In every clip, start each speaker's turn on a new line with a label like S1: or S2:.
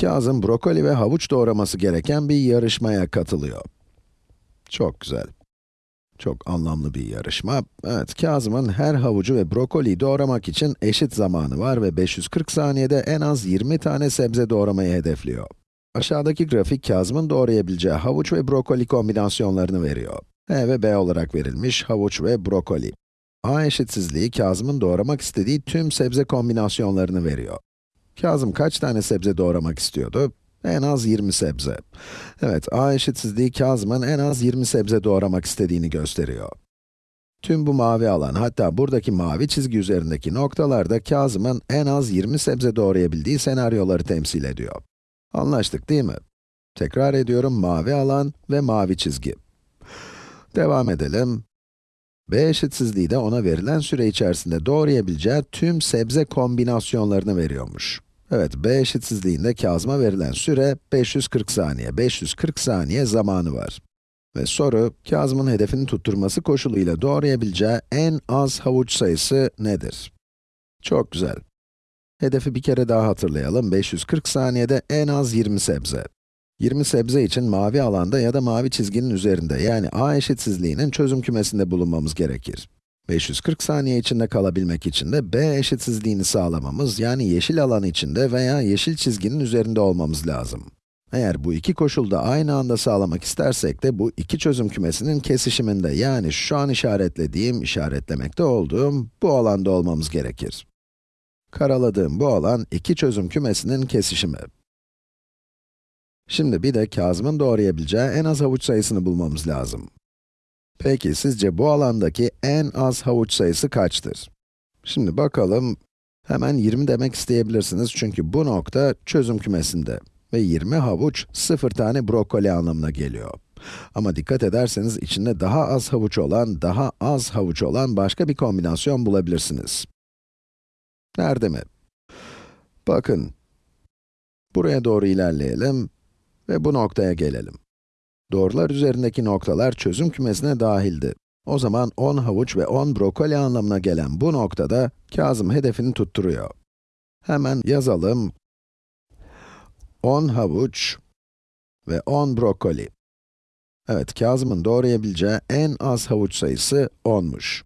S1: Kazım brokoli ve havuç doğraması gereken bir yarışmaya katılıyor. Çok güzel. Çok anlamlı bir yarışma. Evet, Kazım'ın her havucu ve brokoliyi doğramak için eşit zamanı var ve 540 saniyede en az 20 tane sebze doğramayı hedefliyor. Aşağıdaki grafik Kazım'ın doğrayabileceği havuç ve brokoli kombinasyonlarını veriyor. E ve B olarak verilmiş havuç ve brokoli. A eşitsizliği Kazım'ın doğramak istediği tüm sebze kombinasyonlarını veriyor. Kazım kaç tane sebze doğramak istiyordu? En az 20 sebze. Evet, a eşitsizliği Kazım'ın en az 20 sebze doğramak istediğini gösteriyor. Tüm bu mavi alan, hatta buradaki mavi çizgi üzerindeki noktalar da Kazım'ın en az 20 sebze doğrayabildiği senaryoları temsil ediyor. Anlaştık değil mi? Tekrar ediyorum, mavi alan ve mavi çizgi. Devam edelim. B eşitsizliği de ona verilen süre içerisinde doğrayabileceği tüm sebze kombinasyonlarını veriyormuş. Evet, B eşitsizliğinde Kazım'a verilen süre 540 saniye. 540 saniye zamanı var. Ve soru, Kazım'ın hedefini tutturması koşuluyla doğrayabileceği en az havuç sayısı nedir? Çok güzel. Hedefi bir kere daha hatırlayalım. 540 saniyede en az 20 sebze. 20 sebze için mavi alanda ya da mavi çizginin üzerinde yani a eşitsizliğinin çözüm kümesinde bulunmamız gerekir. 540 saniye içinde kalabilmek için de b eşitsizliğini sağlamamız yani yeşil alan içinde veya yeşil çizginin üzerinde olmamız lazım. Eğer bu iki koşulda aynı anda sağlamak istersek de bu iki çözüm kümesinin kesişiminde yani şu an işaretlediğim, işaretlemekte olduğum bu alanda olmamız gerekir. Karaladığım bu alan iki çözüm kümesinin kesişimi. Şimdi bir de Kazım'ın doğrayabileceği en az havuç sayısını bulmamız lazım. Peki, sizce bu alandaki en az havuç sayısı kaçtır? Şimdi bakalım, hemen 20 demek isteyebilirsiniz çünkü bu nokta çözüm kümesinde. Ve 20 havuç, 0 tane brokoli anlamına geliyor. Ama dikkat ederseniz içinde daha az havuç olan, daha az havuç olan başka bir kombinasyon bulabilirsiniz. Nerede mi? Bakın, buraya doğru ilerleyelim ve bu noktaya gelelim. Doğrular üzerindeki noktalar çözüm kümesine dahildi. O zaman 10 havuç ve 10 brokoli anlamına gelen bu noktada Kazım hedefini tutturuyor. Hemen yazalım. 10 havuç ve 10 brokoli. Evet, Kazım'ın doğrayabileceği en az havuç sayısı 10'muş.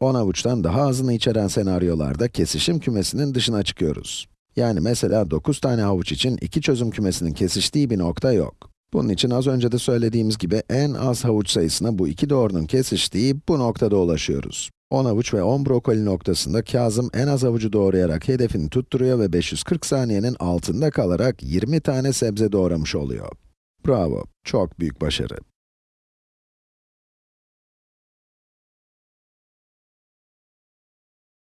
S1: 10 havuçtan daha azını içeren senaryolarda kesişim kümesinin dışına çıkıyoruz. Yani mesela 9 tane havuç için iki çözüm kümesinin kesiştiği bir nokta yok. Bunun için az önce de söylediğimiz gibi en az havuç sayısına bu iki doğrunun kesiştiği bu noktada ulaşıyoruz. 10 havuç ve 10 brokoli noktasında Kazım en az havucu doğrayarak hedefini tutturuyor ve 540 saniyenin altında kalarak 20 tane sebze doğramış oluyor. Bravo, çok büyük başarı.